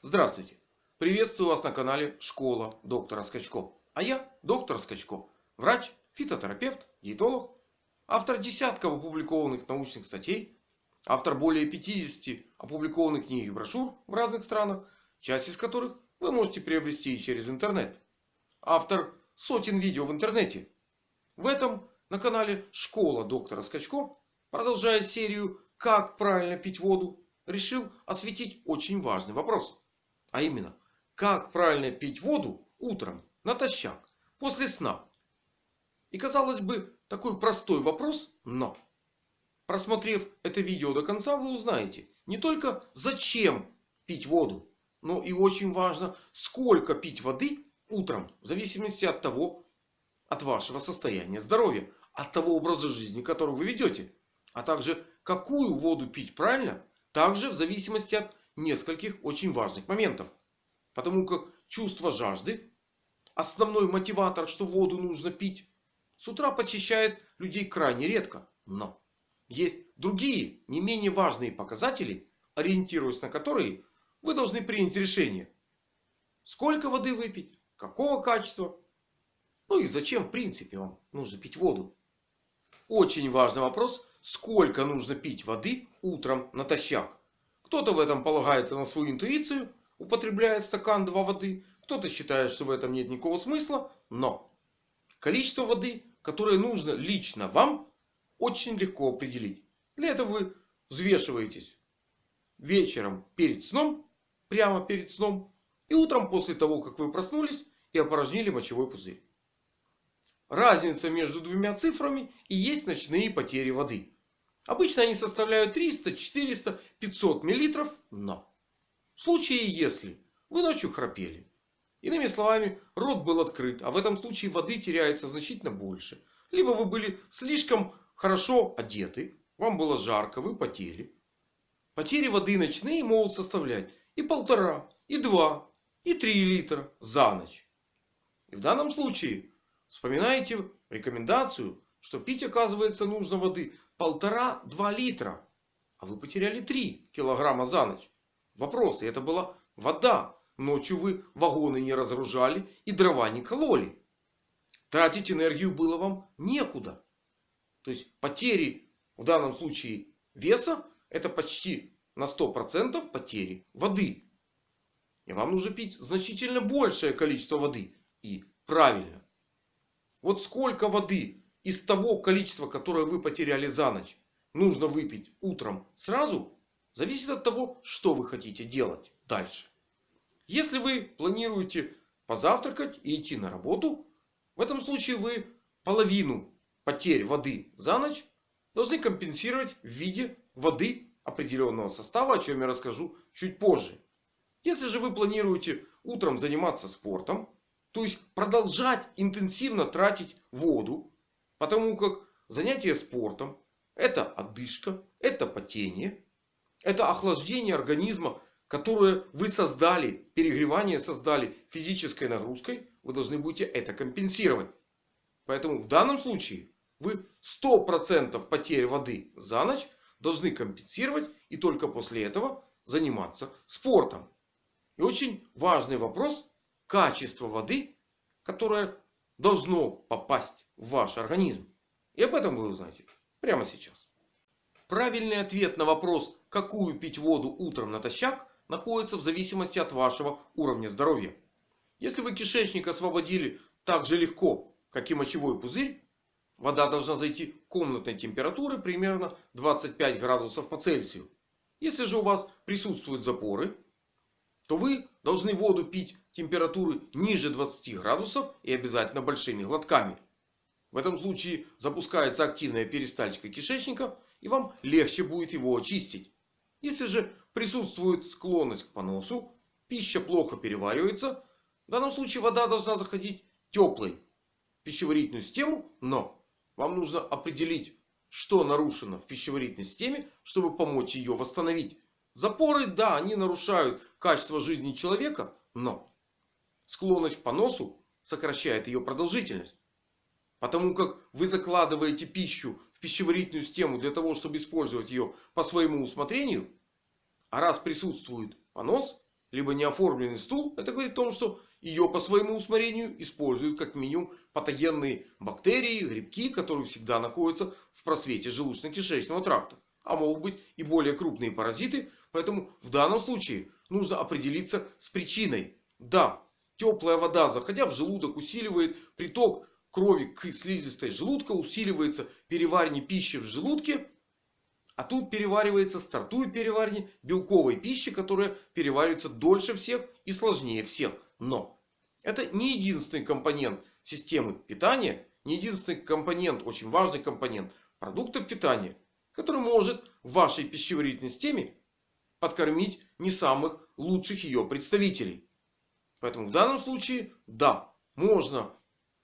Здравствуйте! Приветствую вас на канале Школа доктора Скачко. А я доктор Скачко. Врач, фитотерапевт, диетолог. Автор десятков опубликованных научных статей. Автор более 50 опубликованных книг и брошюр в разных странах. Часть из которых вы можете приобрести и через интернет. Автор сотен видео в интернете. В этом на канале Школа доктора Скачко, продолжая серию «Как правильно пить воду», решил осветить очень важный вопрос. А именно, как правильно пить воду утром натощак после сна. И казалось бы, такой простой вопрос, но просмотрев это видео до конца, вы узнаете не только зачем пить воду, но и очень важно, сколько пить воды утром, в зависимости от того, от вашего состояния здоровья от того образа жизни, который вы ведете. А также какую воду пить правильно. Также в зависимости от нескольких очень важных моментов. Потому как чувство жажды. Основной мотиватор, что воду нужно пить. С утра посещает людей крайне редко. Но есть другие не менее важные показатели. Ориентируясь на которые вы должны принять решение. Сколько воды выпить. Какого качества. Ну и зачем в принципе вам нужно пить воду. Очень важный вопрос. Сколько нужно пить воды утром натощак? Кто-то в этом полагается на свою интуицию. Употребляет стакан 2 воды. Кто-то считает, что в этом нет никакого смысла. Но количество воды, которое нужно лично вам, очень легко определить. Для этого вы взвешиваетесь вечером перед сном. Прямо перед сном. И утром после того, как вы проснулись и опорожнили мочевой пузырь. Разница между двумя цифрами и есть ночные потери воды. Обычно они составляют 300, 400, 500 миллилитров. Но в случае если вы ночью храпели. Иными словами, рот был открыт. А в этом случае воды теряется значительно больше. Либо вы были слишком хорошо одеты. Вам было жарко, вы потели. Потери воды ночные могут составлять и полтора, и два, и три литра за ночь. И в данном случае Вспоминаете рекомендацию, что пить оказывается нужно воды полтора-два литра. А вы потеряли 3 килограмма за ночь. Вопрос, и это была вода. Ночью вы вагоны не разгружали и дрова не кололи. Тратить энергию было вам некуда. То есть потери в данном случае веса это почти на 100% потери воды. И вам нужно пить значительно большее количество воды. И правильно. Вот сколько воды из того количества, которое вы потеряли за ночь, нужно выпить утром сразу, зависит от того, что вы хотите делать дальше. Если вы планируете позавтракать и идти на работу, в этом случае вы половину потерь воды за ночь должны компенсировать в виде воды определенного состава, о чем я расскажу чуть позже. Если же вы планируете утром заниматься спортом, то есть продолжать интенсивно тратить воду. Потому как занятие спортом это отдышка, это потение. Это охлаждение организма, которое вы создали, перегревание создали физической нагрузкой. Вы должны будете это компенсировать. Поэтому в данном случае вы 100% потерь воды за ночь должны компенсировать. И только после этого заниматься спортом. И очень важный вопрос качество воды, которое должно попасть в ваш организм. И об этом вы узнаете прямо сейчас. Правильный ответ на вопрос, какую пить воду утром натощак, находится в зависимости от вашего уровня здоровья. Если вы кишечник освободили так же легко, как и мочевой пузырь, вода должна зайти комнатной температуры примерно 25 градусов по Цельсию. Если же у вас присутствуют запоры, то вы должны воду пить температуры ниже 20 градусов и обязательно большими глотками. В этом случае запускается активная перистальтика кишечника и вам легче будет его очистить. Если же присутствует склонность к поносу, пища плохо переваривается, в данном случае вода должна заходить теплой в пищеварительную систему, но вам нужно определить, что нарушено в пищеварительной системе, чтобы помочь ее восстановить. Запоры, да, они нарушают качество жизни человека. Но склонность к поносу сокращает ее продолжительность. Потому как вы закладываете пищу в пищеварительную систему для того, чтобы использовать ее по своему усмотрению. А раз присутствует понос, либо неоформленный стул, это говорит о том, что ее по своему усмотрению используют как минимум патогенные бактерии, грибки, которые всегда находятся в просвете желудочно-кишечного тракта. А могут быть и более крупные паразиты. Поэтому в данном случае нужно определиться с причиной. Да, теплая вода, заходя в желудок, усиливает приток крови к слизистой желудка, усиливается переваривание пищи в желудке. А тут переваривается, стартует переваривание белковой пищи, которая переваривается дольше всех и сложнее всех. Но это не единственный компонент системы питания, не единственный компонент, очень важный компонент продуктов питания, который может в вашей пищеварительной системе подкормить не самых лучших ее представителей. Поэтому в данном случае, да, можно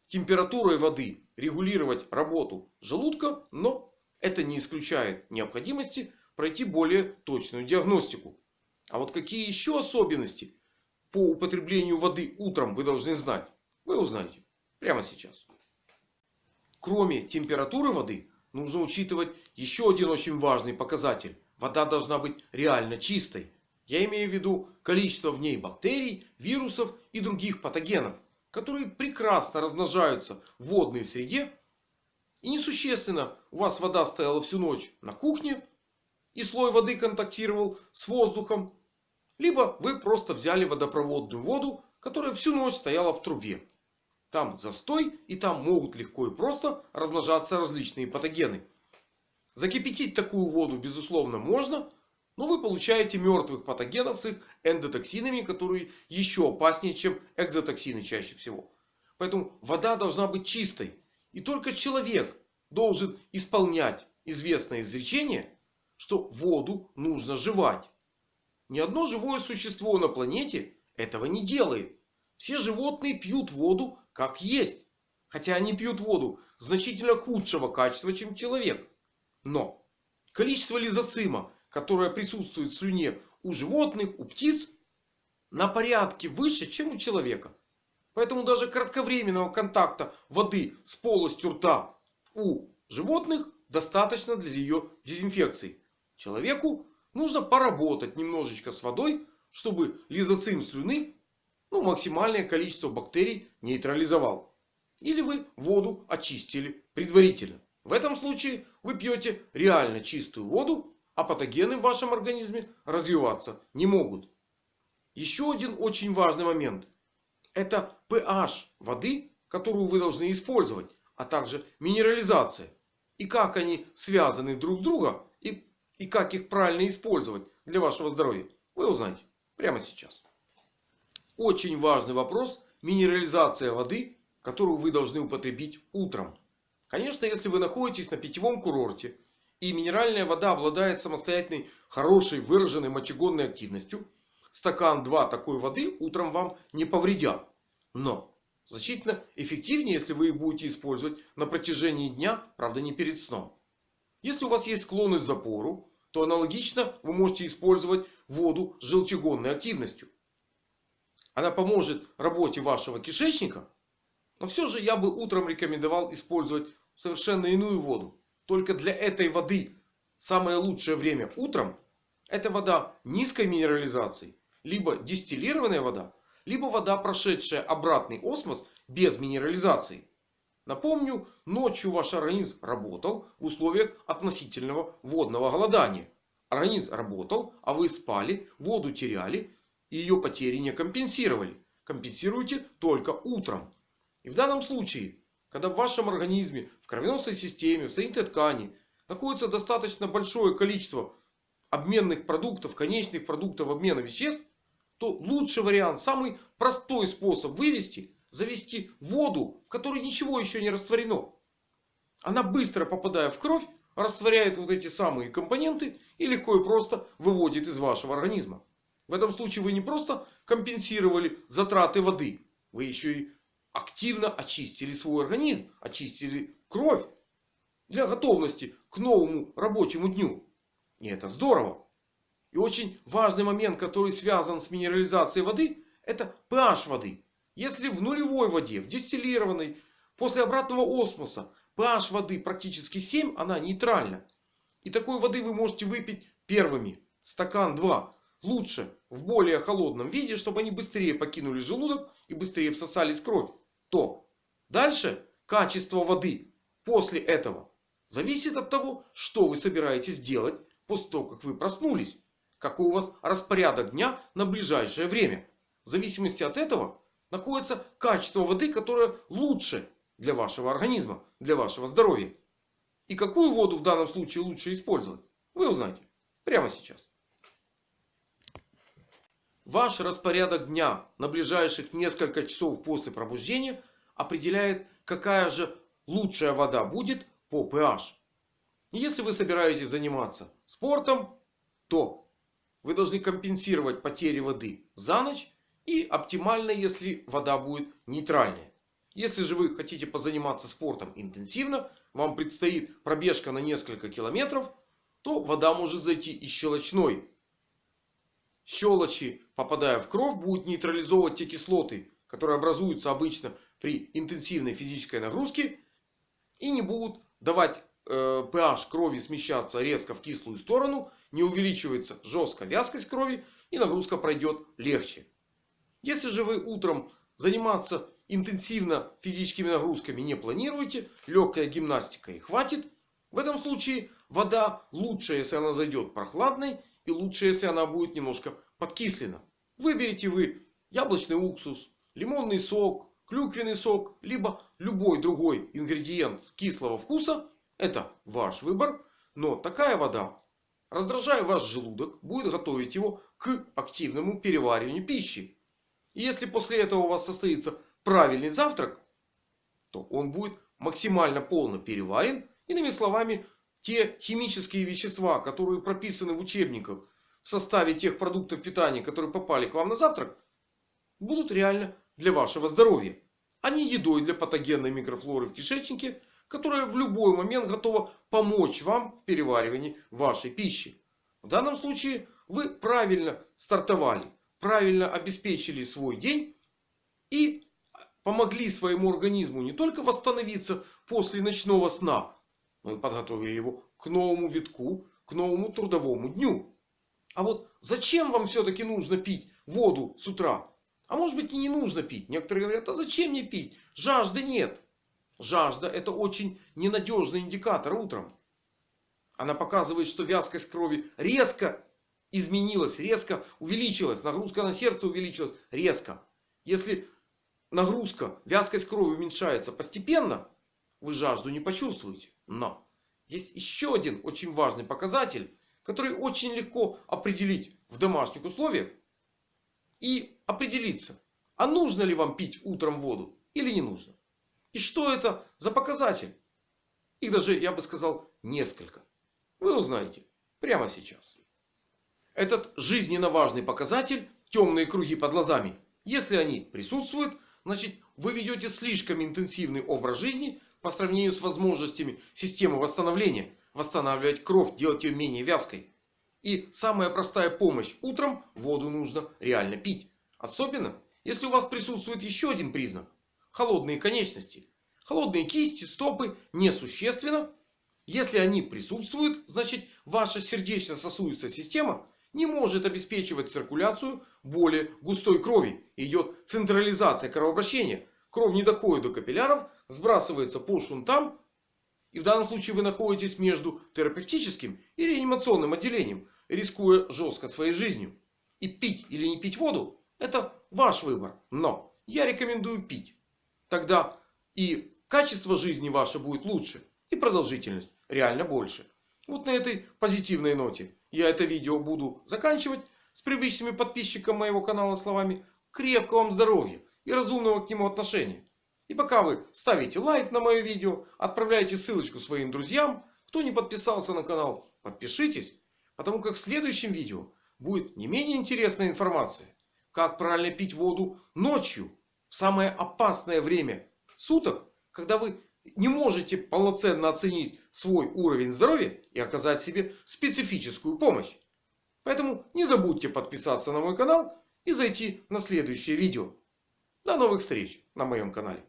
температурой воды регулировать работу желудка, но это не исключает необходимости пройти более точную диагностику. А вот какие еще особенности по употреблению воды утром вы должны знать, вы узнаете прямо сейчас. Кроме температуры воды, нужно учитывать еще один очень важный показатель. Вода должна быть реально чистой. Я имею в виду количество в ней бактерий, вирусов и других патогенов, которые прекрасно размножаются в водной среде и несущественно, у вас вода стояла всю ночь на кухне. И слой воды контактировал с воздухом. Либо вы просто взяли водопроводную воду, которая всю ночь стояла в трубе. Там застой и там могут легко и просто размножаться различные патогены. Закипятить такую воду безусловно можно. Но вы получаете мертвых патогенов с их эндотоксинами, которые еще опаснее, чем экзотоксины чаще всего. Поэтому вода должна быть чистой. И только человек должен исполнять известное изречение, что воду нужно жевать. Ни одно живое существо на планете этого не делает. Все животные пьют воду как есть. Хотя они пьют воду значительно худшего качества, чем человек. Но количество лизоцима, которое присутствует в слюне у животных, у птиц, на порядке выше, чем у человека. Поэтому даже кратковременного контакта воды с полостью рта у животных достаточно для ее дезинфекции. Человеку нужно поработать немножечко с водой, чтобы лизоцим слюны ну, максимальное количество бактерий нейтрализовал. Или вы воду очистили предварительно. В этом случае вы пьете реально чистую воду, а патогены в вашем организме развиваться не могут. Еще один очень важный момент. Это pH воды, которую вы должны использовать. А также минерализация. И как они связаны друг с другом. И, и как их правильно использовать для вашего здоровья. Вы узнаете прямо сейчас. Очень важный вопрос. Минерализация воды, которую вы должны употребить утром. Конечно, если вы находитесь на питьевом курорте. И минеральная вода обладает самостоятельной, хорошей, выраженной мочегонной активностью стакан 2 такой воды утром вам не повредят. Но значительно эффективнее, если вы их будете использовать на протяжении дня, правда не перед сном. Если у вас есть склонность к запору, то аналогично вы можете использовать воду с желчегонной активностью. Она поможет работе вашего кишечника. Но все же я бы утром рекомендовал использовать совершенно иную воду. Только для этой воды самое лучшее время утром. Это вода низкой минерализации либо дистиллированная вода, либо вода, прошедшая обратный осмос без минерализации. Напомню, ночью ваш организм работал в условиях относительного водного голодания. Организм работал, а вы спали, воду теряли и ее потери не компенсировали. Компенсируйте только утром. И в данном случае, когда в вашем организме, в кровеносной системе, в соединительной ткани находится достаточно большое количество обменных продуктов, конечных продуктов обмена веществ, то лучший вариант, самый простой способ вывести, завести воду, в которой ничего еще не растворено. Она быстро попадая в кровь, растворяет вот эти самые компоненты и легко и просто выводит из вашего организма. В этом случае вы не просто компенсировали затраты воды. Вы еще и активно очистили свой организм. Очистили кровь. Для готовности к новому рабочему дню. И это здорово. И очень важный момент, который связан с минерализацией воды, это pH воды. Если в нулевой воде, в дистиллированной, после обратного осмоса, pH воды практически 7, она нейтральна. И такой воды вы можете выпить первыми. Стакан 2. лучше в более холодном виде, чтобы они быстрее покинули желудок и быстрее всосались кровь, то дальше качество воды после этого зависит от того, что вы собираетесь делать после того, как вы проснулись. Какой у вас распорядок дня на ближайшее время. В зависимости от этого находится качество воды, которое лучше для вашего организма, для вашего здоровья. И какую воду в данном случае лучше использовать, вы узнаете прямо сейчас. Ваш распорядок дня на ближайших несколько часов после пробуждения определяет, какая же лучшая вода будет по pH. Если вы собираетесь заниматься спортом, то вы должны компенсировать потери воды за ночь. И оптимально, если вода будет нейтральная. Если же вы хотите позаниматься спортом интенсивно, вам предстоит пробежка на несколько километров, то вода может зайти из щелочной. Щелочи, попадая в кровь, будут нейтрализовывать те кислоты, которые образуются обычно при интенсивной физической нагрузке. И не будут давать э, pH крови смещаться резко в кислую сторону. Не увеличивается жестко вязкость крови. И нагрузка пройдет легче. Если же вы утром заниматься интенсивно физическими нагрузками не планируете. Легкая гимнастика и хватит. В этом случае вода лучше, если она зайдет прохладной. И лучше, если она будет немножко подкислена. Выберите вы яблочный уксус, лимонный сок, клюквенный сок. Либо любой другой ингредиент кислого вкуса. Это ваш выбор. Но такая вода, раздражая ваш желудок, будет готовить его к активному перевариванию пищи. И если после этого у вас состоится правильный завтрак, то он будет максимально полно переварен. Иными словами, те химические вещества, которые прописаны в учебниках в составе тех продуктов питания, которые попали к вам на завтрак, будут реально для вашего здоровья. А не едой для патогенной микрофлоры в кишечнике, которая в любой момент готова помочь вам в переваривании вашей пищи. В данном случае вы правильно стартовали, правильно обеспечили свой день и помогли своему организму не только восстановиться после ночного сна, но и подготовили его к новому витку, к новому трудовому дню. А вот зачем вам все-таки нужно пить воду с утра? А может быть и не нужно пить. Некоторые говорят, а зачем мне пить? Жажды нет. Жажда это очень ненадежный индикатор утром. Она показывает, что вязкость крови резко изменилась, резко увеличилась. Нагрузка на сердце увеличилась резко. Если нагрузка, вязкость крови уменьшается постепенно, вы жажду не почувствуете. Но есть еще один очень важный показатель, который очень легко определить в домашних условиях. И определиться, а нужно ли вам пить утром воду или не нужно. И что это за показатель? Их даже, я бы сказал, несколько. Вы узнаете прямо сейчас. Этот жизненно важный показатель, темные круги под глазами, если они присутствуют, Значит, вы ведете слишком интенсивный образ жизни по сравнению с возможностями системы восстановления. Восстанавливать кровь, делать ее менее вязкой. И самая простая помощь. Утром воду нужно реально пить. Особенно, если у вас присутствует еще один признак. Холодные конечности. Холодные кисти, стопы несущественно. Если они присутствуют, значит ваша сердечно-сосудистая система не может обеспечивать циркуляцию более густой крови. Идет централизация кровообращения. Кровь не доходит до капилляров, сбрасывается по шунтам. И в данном случае вы находитесь между терапевтическим и реанимационным отделением, рискуя жестко своей жизнью. И пить или не пить воду, это ваш выбор. Но я рекомендую пить. Тогда и качество жизни ваше будет лучше. И продолжительность реально больше. Вот на этой позитивной ноте я это видео буду заканчивать. С привычными подписчикам моего канала словами крепкого вам здоровья и разумного к нему отношения. И пока вы ставите лайк на мое видео, отправляете ссылочку своим друзьям. Кто не подписался на канал, подпишитесь. Потому как в следующем видео будет не менее интересная информация. Как правильно пить воду ночью. В самое опасное время суток. Когда вы не можете полноценно оценить свой уровень здоровья и оказать себе специфическую помощь. Поэтому не забудьте подписаться на мой канал и зайти на следующее видео. До новых встреч на моем канале.